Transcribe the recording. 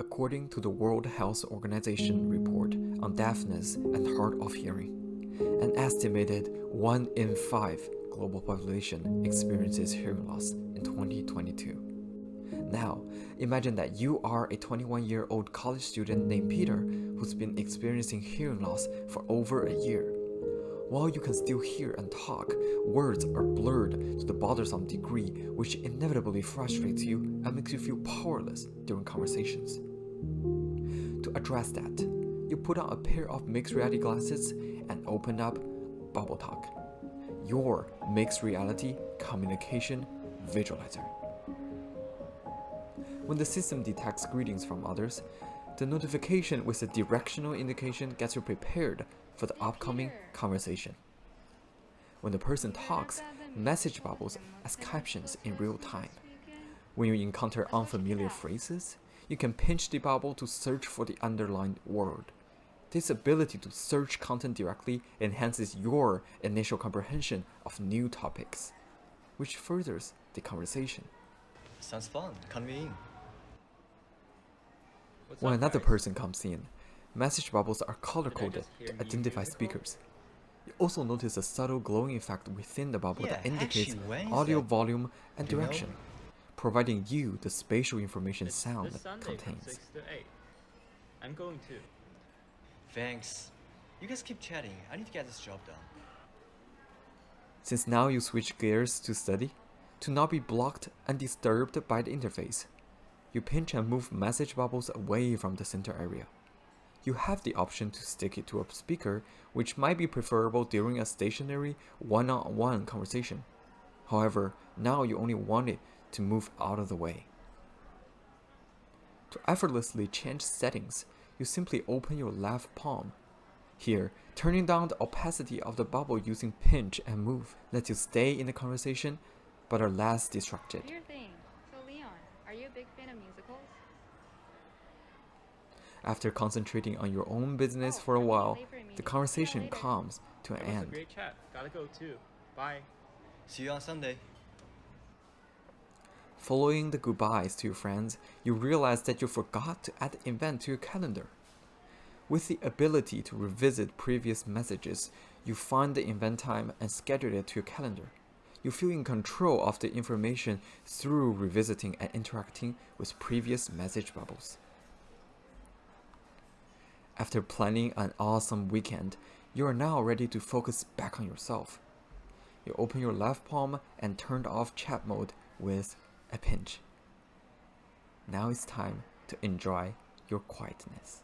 According to the World Health Organization report on deafness and hard of hearing, an estimated 1 in 5 global population experiences hearing loss in 2022. Now, imagine that you are a 21 year old college student named Peter who's been experiencing hearing loss for over a year. While you can still hear and talk, words are blurred to the bothersome degree which inevitably frustrates you and makes you feel powerless during conversations. To address that, you put on a pair of mixed reality glasses and open up Bubble Talk, your mixed reality communication visualizer. When the system detects greetings from others, the notification with a directional indication gets you prepared for the upcoming conversation. When the person talks, message bubbles as captions in real time. When you encounter unfamiliar phrases, you can pinch the bubble to search for the underlined word. This ability to search content directly enhances your initial comprehension of new topics, which furthers the conversation. Sounds fun. Count me in. What's When up, another guys? person comes in, message bubbles are color-coded to identify speakers. You also notice a subtle glowing effect within the bubble that indicates actually, when is audio that? volume and You know? direction, providing you the spatial information It's sound this Sunday contains. from 6 to 8. I'm going to. Thanks. You guys keep chatting. I need to get this job done. Since now you switch gears to study, to not be blocked and disturbed by the interface, you pinch and move message bubbles away from the center area. You have the option to stick it to a speaker, which might be preferable during a stationary one-on-one conversation. However, now you only want it to move out of the way. To effortlessly change settings, you simply open your left palm here, turning down the opacity of the bubble using pinch and move lets you stay in the conversation but are less distracted. Your thing. So Leon, are you a big fan of musicals? After concentrating on your own business Oh, for a I'm while, late for a meeting. the conversation later. comes to an It a end. great chat. Gotta go too. Bye. See you on Sunday. Following the goodbyes to your friends, you realize that you forgot to add the event to your calendar. With the ability to revisit previous messages, you find the event time and schedule it to your calendar. You feel in control of the information through revisiting and interacting with previous message bubbles. After planning an awesome weekend, you are now ready to focus back on yourself. You open your left palm and turn off chat mode with a pinch. Now it's time to enjoy your quietness.